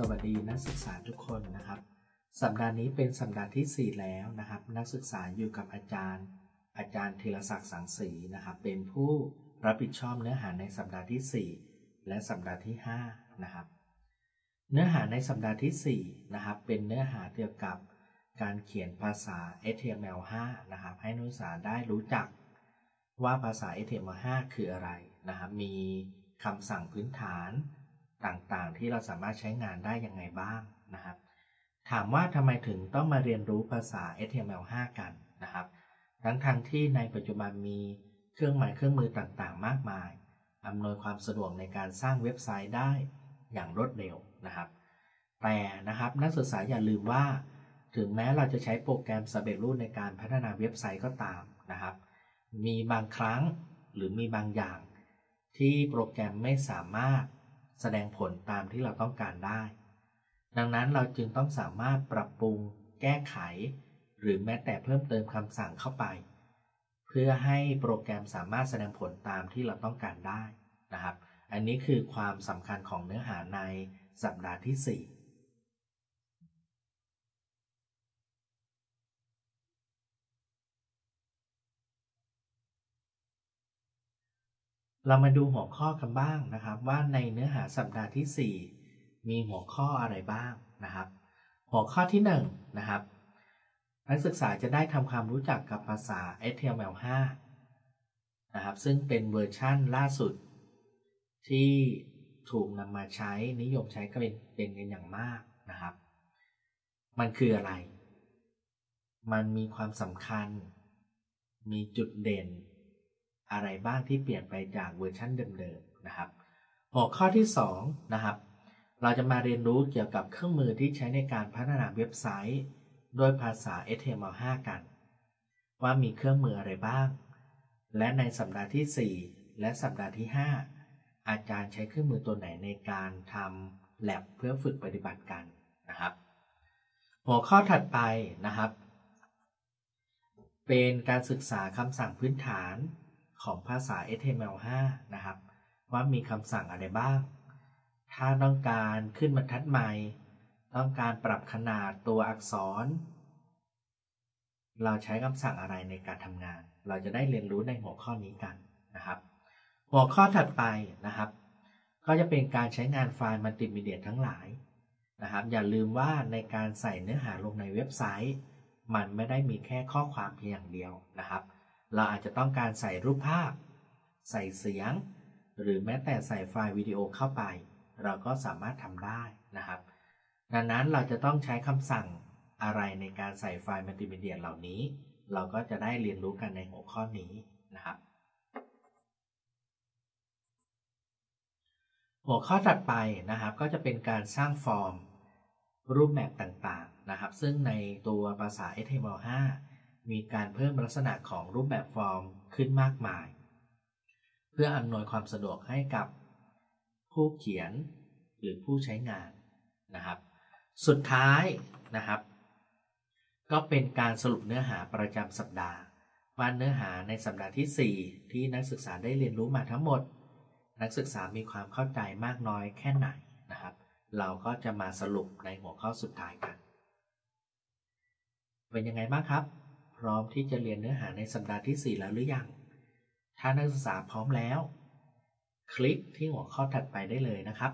สวัสดีนักศึกษาทุกคนนะครับ สัปดาห์นี้เป็นสัปดาห์ที่ 4 แล้วนะครับ นักศึกษาอยู่กับอาจารย์ อาจารย์ธีรศักดิ์สังสีนะครับ เป็นผู้รับผิดชอบเนื้อหาในสัปดาห์ที่ 4 และสัปดาห์ที่5นะครับ เนื้อหาในสัปดาห์ที่4นะครับ เป็นเนื้อหาเกี่ยวกับการเขียนภาษา HTML5 นะครับ ให้นักศึกษาได้รู้จักว่าภาษา HTML5 คืออะไรนะครับ มีคำสั่งพื้นฐาน ต่างๆ ที่เราสามารถใช้งานได้ยังไงบ้างนะครับ ถามว่าทำไมถึงต้องมาเรียนรู้ภาษา HTML5 กันนะครับทั้งทางที่ในปัจจุบันมีเครื่องหมายเครื่องมือต่างๆ มากมายอำนวยความสะดวกในการสร้างเว็บไซต์ได้อย่างรวดเร็วนะครับ แต่นะครับนักศึกษาอย่าลืมว่า ถึงแม้เราจะใช้โปรแกรมสำเร็จรูปในการพัฒนาเว็บไซต์ก็ตามนะครับ มีบางครั้งหรือมีบางอย่าง ที่โปรแกรมไม่สามารถ แสดงผลตามที่เราต้องการได้ ดังนั้นเราจึงต้องสามารถปรับปรุง แก้ไข หรือแม้แต่เพิ่มเติมคำสั่งเข้าไป เพื่อให้โปรแกรมสามารถแสดงผลตามที่เราต้องการได้นะครับ อันนี้คือความสำคัญของเนื้อหาในสัปดาห์ที่ 4 เรามาดูหัวข้อกันบ้างนะครับ ว่าในเนื้อหาสัปดาห์ที่ 4 มีหัวข้ออะไรบ้างนะครับ หัวข้อที่1นนะครับนักศึกษาจะได้ทำความรู้จักกับภาษา HTML5 นะครับซึ่งเป็นเวอร์ชั่นล่าสุด ที่ถูกนำมาใช้นิยมใช้กันเป็นกันอย่างมากนะครับ มันคืออะไร มันมีความสำคัญ มีจุดเด่น อะไรบ้างที่เปลี่ยนไปจากเวอร์ชันเดิมๆนะครับ หัวข้อที่2นะครับ เราจะมาเรียนรู้เกี่ยวกับเครื่องมือที่ใช้ในการพัฒนาเว็บไซต์ด้วยภาษา HTML5 กัน ว่ามีเครื่องมืออะไรบ้าง และในสัปดาห์ที่ 4 และสัปดาห์ที่ 5 อาจารย์ใช้เครื่องมือตัวไหนในการทำแ a บเพื่อฝึกปฏิบัติกันนะครับ หัวข้อถัดไปนะครับ เป็นการศึกษาคำสั่งพื้นฐาน ของภาษา HTML5 นะครับ ว่ามีคำสั่งอะไรบ้าง ถ้าต้องการขึ้นบรรทัดใหม่ ต้องการปรับขนาดตัวอักษร เราใช้คำสั่งอะไรในการทำงาน เราจะได้เรียนรู้ในหัวข้อนี้กันนะครับ หัวข้อถัดไปนะครับ ก็จะเป็นการใช้งานไฟล์มัลติมีเดียทั้งหลายนะครับ อย่าลืมว่าในการใส่เนื้อหาลงในเว็บไซต์ มันไม่ได้มีแค่ข้อความเพียงอย่างเดียวนะครับ เราอาจจะต้องการใส่รูปภาพ ใส่เสียง หรือแม้แต่ใส่ไฟล์วิดีโอเข้าไป เราก็สามารถทำได้นะครับ ดังนั้นเราจะต้องใช้คำสั่งอะไรในการใส่ไฟล์มัลติมีเดียเหล่านี้ เราก็จะได้เรียนรู้กันในหัวข้อนี้นะครับ หัวข้อถัดไปนะครับก็จะเป็นการสร้างฟอร์มรูปแบบต่างๆนะครับ ซึ่งในตัวภาษา HTML5 มีการเพิ่มลักษณะของรูปแบบฟอร์มขึ้นมากมาย เพื่ออำนวยความสะดวกให้กับผู้เขียนหรือผู้ใช้งานนะครับ สุดท้ายนะครับ ก็เป็นการสรุปเนื้อหาประจำสัปดาห์ว่าเนื้อหาในสัปดาห์ที่ 4 ที่นักศึกษาได้เรียนรู้มาทั้งหมด นักศึกษามีความเข้าใจมากน้อยแค่ไหนนะครับ เราก็จะมาสรุปในหัวข้อสุดท้ายกัน เป็นยังไงบ้างครับ พร้อมที่จะเรียนเนื้อหาในสัปดาห์ที่ 4 แล้วหรือยัง ถ้านักศึกษาพร้อมแล้ว คลิกที่หัวข้อถัดไปได้เลยนะครับ